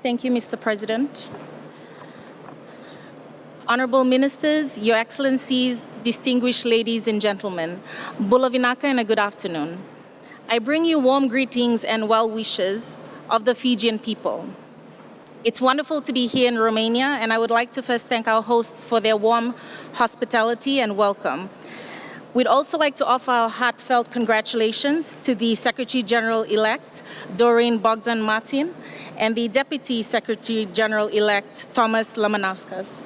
Thank you, Mr. President. Honorable Ministers, Your Excellencies, distinguished ladies and gentlemen, Bula vinaka and a good afternoon. I bring you warm greetings and well wishes of the Fijian people. It's wonderful to be here in Romania, and I would like to first thank our hosts for their warm hospitality and welcome. We'd also like to offer our heartfelt congratulations to the Secretary General-elect, Doreen Bogdan Martin, and the Deputy Secretary General-elect, Tomas Lamanauskas.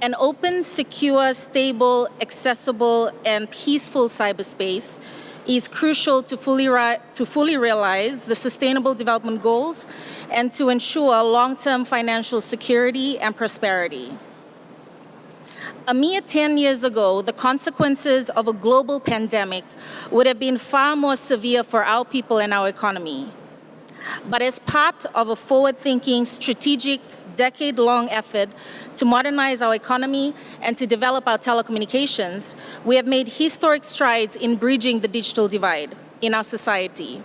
An open, secure, stable, accessible, and peaceful cyberspace is crucial to fully, to fully realize the Sustainable Development Goals and to ensure long-term financial security and prosperity. A mere 10 years ago, the consequences of a global pandemic would have been far more severe for our people and our economy. But as part of a forward-thinking, strategic, decade-long effort to modernize our economy and to develop our telecommunications, we have made historic strides in bridging the digital divide in our society.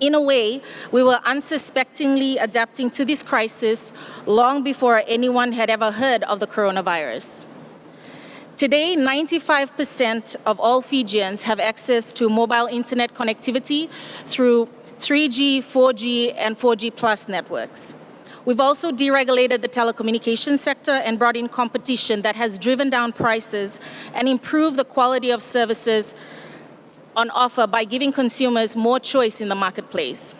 In a way, we were unsuspectingly adapting to this crisis long before anyone had ever heard of the coronavirus. Today, 95% of all Fijians have access to mobile internet connectivity through 3G, 4G, and 4G plus networks. We've also deregulated the telecommunications sector and brought in competition that has driven down prices and improved the quality of services on offer by giving consumers more choice in the marketplace.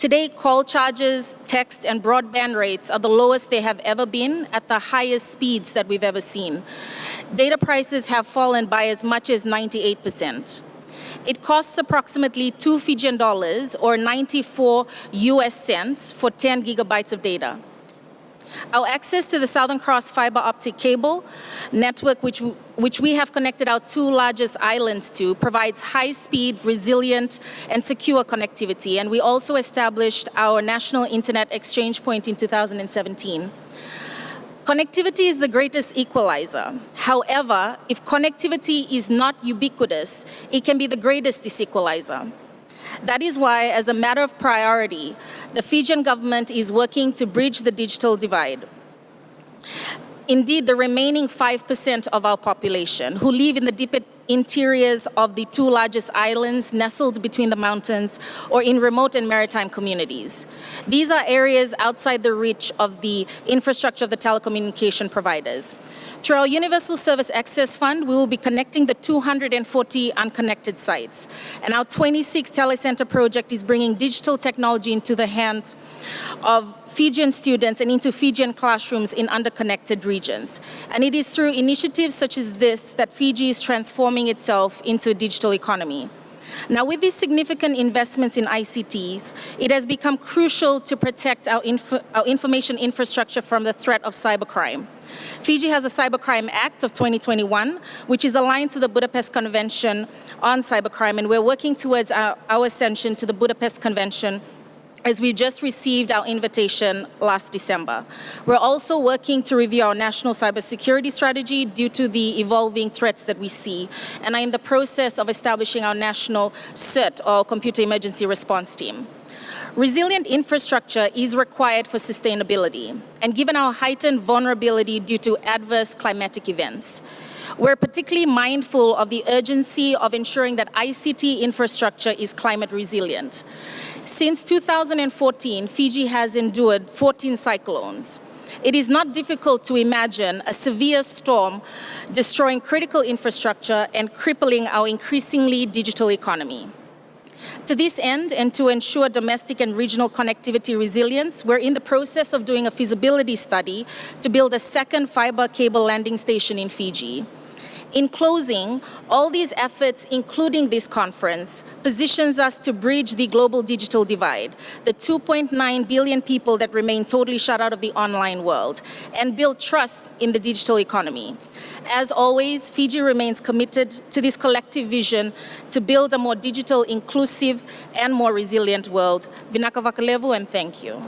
Today, call charges, text, and broadband rates are the lowest they have ever been at the highest speeds that we've ever seen. Data prices have fallen by as much as 98 percent. It costs approximately two Fijian dollars or 94 US cents for 10 gigabytes of data. Our access to the Southern Cross fiber optic cable network, which, which we have connected our two largest islands to, provides high-speed, resilient, and secure connectivity. And we also established our national internet exchange point in 2017. Connectivity is the greatest equalizer. However, if connectivity is not ubiquitous, it can be the greatest disequalizer. That is why, as a matter of priority, the Fijian government is working to bridge the digital divide. Indeed, the remaining 5% of our population who live in the deep interiors of the two largest islands nestled between the mountains or in remote and maritime communities. These are areas outside the reach of the infrastructure of the telecommunication providers. Through our Universal Service Access Fund, we will be connecting the 240 unconnected sites. And our 26 telecenter project is bringing digital technology into the hands of Fijian students and into Fijian classrooms in underconnected regions. And it is through initiatives such as this that Fiji is transforming itself into a digital economy. Now, with these significant investments in ICTs, it has become crucial to protect our, info our information infrastructure from the threat of cybercrime. Fiji has a Cybercrime Act of 2021, which is aligned to the Budapest Convention on Cybercrime, and we're working towards our, our ascension to the Budapest Convention as we just received our invitation last December. We're also working to review our national cybersecurity strategy due to the evolving threats that we see, and are in the process of establishing our national CERT, or Computer Emergency Response Team. Resilient infrastructure is required for sustainability, and given our heightened vulnerability due to adverse climatic events, we're particularly mindful of the urgency of ensuring that ICT infrastructure is climate resilient. Since 2014, Fiji has endured 14 cyclones. It is not difficult to imagine a severe storm destroying critical infrastructure and crippling our increasingly digital economy. To this end, and to ensure domestic and regional connectivity resilience, we're in the process of doing a feasibility study to build a second fiber cable landing station in Fiji. In closing, all these efforts, including this conference, positions us to bridge the global digital divide, the 2.9 billion people that remain totally shut out of the online world, and build trust in the digital economy. As always, Fiji remains committed to this collective vision to build a more digital, inclusive, and more resilient world. Vinaka Vakalevu, and thank you.